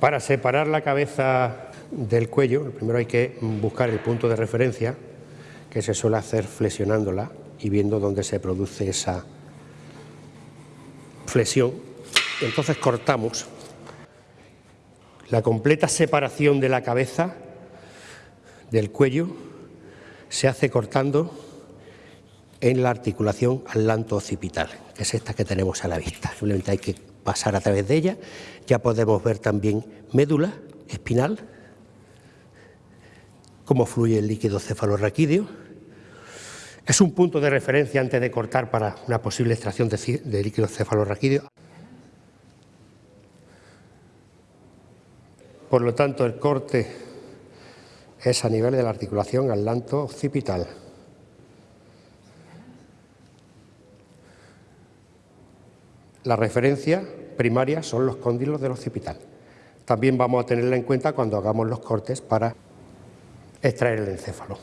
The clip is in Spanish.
Para separar la cabeza del cuello, primero hay que buscar el punto de referencia, que se suele hacer flexionándola y viendo dónde se produce esa flexión. Entonces cortamos la completa separación de la cabeza del cuello se hace cortando en la articulación atlanto-occipital, que es esta que tenemos a la vista. Simplemente hay que pasar a través de ella. Ya podemos ver también médula espinal, cómo fluye el líquido cefalorraquídeo. Es un punto de referencia antes de cortar para una posible extracción de, líquido cefalorraquídeo. Por lo tanto, el corte es a nivel de la articulación atlanto-occipital. La referencia primaria son los cóndilos del occipital. También vamos a tenerla en cuenta cuando hagamos los cortes para extraer el encéfalo.